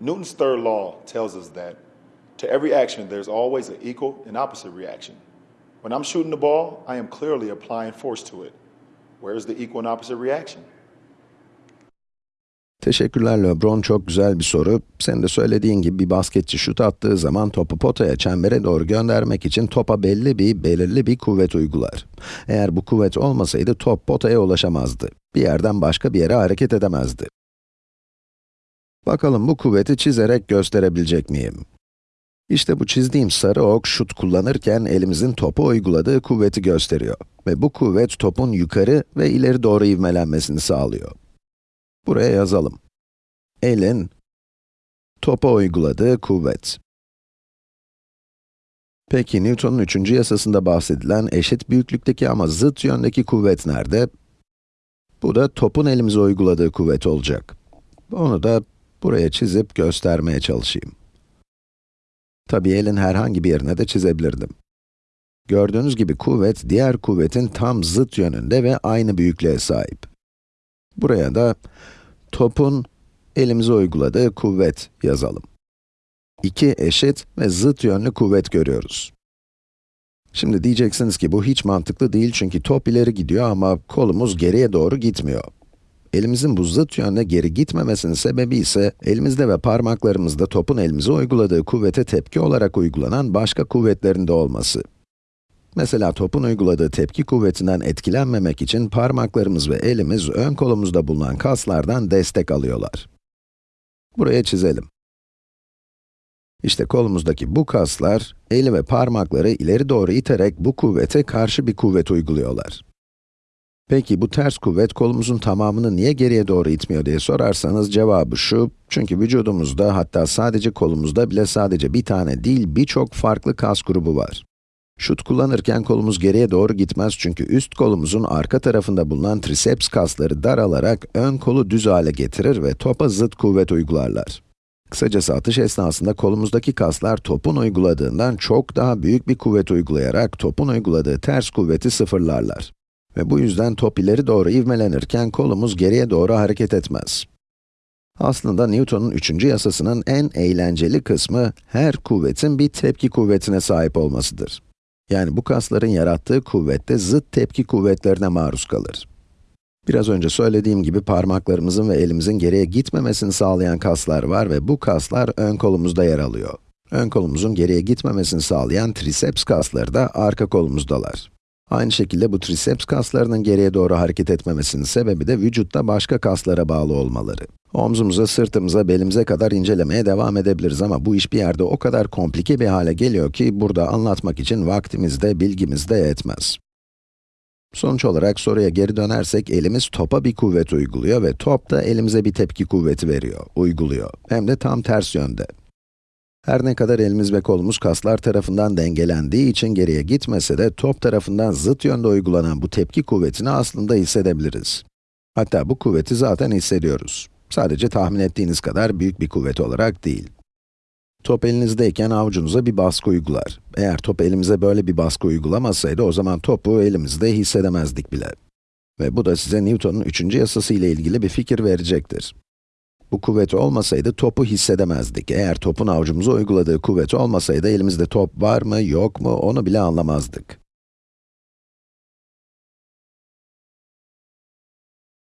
Newton's third law tells us that to every action, there's always an equal and opposite reaction. When I'm shooting the ball, I am clearly applying force to it. Where is the equal and opposite reaction? Teşekkürler LeBron, çok güzel bir soru. Sen de söylediğin gibi bir basketçi şut attığı zaman topu potaya, çembere doğru göndermek için topa belli bir, belirli bir kuvvet uygular. Eğer bu kuvvet olmasaydı top potaya ulaşamazdı. Bir yerden başka bir yere hareket edemezdi. Bakalım bu kuvveti çizerek gösterebilecek miyim? İşte bu çizdiğim sarı ok şut kullanırken elimizin topa uyguladığı kuvveti gösteriyor. Ve bu kuvvet topun yukarı ve ileri doğru ivmelenmesini sağlıyor. Buraya yazalım. Elin topa uyguladığı kuvvet. Peki Newton'un üçüncü yasasında bahsedilen eşit büyüklükteki ama zıt yöndeki kuvvet nerede? Bu da topun elimize uyguladığı kuvvet olacak. Onu da buraya çizip göstermeye çalışayım. Tabii elin herhangi bir yerine de çizebilirdim. Gördüğünüz gibi kuvvet, diğer kuvvetin tam zıt yönünde ve aynı büyüklüğe sahip. Buraya da topun elimize uyguladığı kuvvet yazalım. İki eşit ve zıt yönlü kuvvet görüyoruz. Şimdi diyeceksiniz ki bu hiç mantıklı değil çünkü top ileri gidiyor ama kolumuz geriye doğru gitmiyor. Elimizin bu zıt yönde geri gitmemesinin sebebi ise elimizde ve parmaklarımızda topun elimize uyguladığı kuvvete tepki olarak uygulanan başka kuvvetlerin de olması. Mesela topun uyguladığı tepki kuvvetinden etkilenmemek için parmaklarımız ve elimiz ön kolumuzda bulunan kaslardan destek alıyorlar. Buraya çizelim. İşte kolumuzdaki bu kaslar, eli ve parmakları ileri doğru iterek bu kuvvete karşı bir kuvvet uyguluyorlar. Peki bu ters kuvvet kolumuzun tamamını niye geriye doğru itmiyor diye sorarsanız cevabı şu, çünkü vücudumuzda hatta sadece kolumuzda bile sadece bir tane değil birçok farklı kas grubu var. Şut kullanırken kolumuz geriye doğru gitmez çünkü üst kolumuzun arka tarafında bulunan triceps kasları daralarak ön kolu düz hale getirir ve topa zıt kuvvet uygularlar. Kısacası atış esnasında kolumuzdaki kaslar topun uyguladığından çok daha büyük bir kuvvet uygulayarak topun uyguladığı ters kuvveti sıfırlarlar. Ve bu yüzden top ileri doğru ivmelenirken kolumuz geriye doğru hareket etmez. Aslında Newton'un üçüncü yasasının en eğlenceli kısmı, her kuvvetin bir tepki kuvvetine sahip olmasıdır. Yani bu kasların yarattığı kuvvette zıt tepki kuvvetlerine maruz kalır. Biraz önce söylediğim gibi parmaklarımızın ve elimizin geriye gitmemesini sağlayan kaslar var ve bu kaslar ön kolumuzda yer alıyor. Ön kolumuzun geriye gitmemesini sağlayan triceps kasları da arka kolumuzdalar. Aynı şekilde bu triceps kaslarının geriye doğru hareket etmemesinin sebebi de vücutta başka kaslara bağlı olmaları. Omzumuza, sırtımıza, belimize kadar incelemeye devam edebiliriz ama bu iş bir yerde o kadar komplike bir hale geliyor ki burada anlatmak için vaktimiz de, bilgimiz de yetmez. Sonuç olarak soruya geri dönersek elimiz topa bir kuvvet uyguluyor ve top da elimize bir tepki kuvveti veriyor, uyguluyor. Hem de tam ters yönde. Her ne kadar elimiz ve kolumuz kaslar tarafından dengelendiği için geriye gitmese de top tarafından zıt yönde uygulanan bu tepki kuvvetini aslında hissedebiliriz. Hatta bu kuvveti zaten hissediyoruz. Sadece tahmin ettiğiniz kadar büyük bir kuvvet olarak değil. Top elinizdeyken avucunuza bir baskı uygular. Eğer top elimize böyle bir baskı uygulamasaydı o zaman topu elimizde hissedemezdik bile. Ve bu da size Newton'un üçüncü yasası ile ilgili bir fikir verecektir. Bu kuvvet olmasaydı topu hissedemezdik. Eğer topun avucumuza uyguladığı kuvvet olmasaydı elimizde top var mı, yok mu onu bile anlamazdık.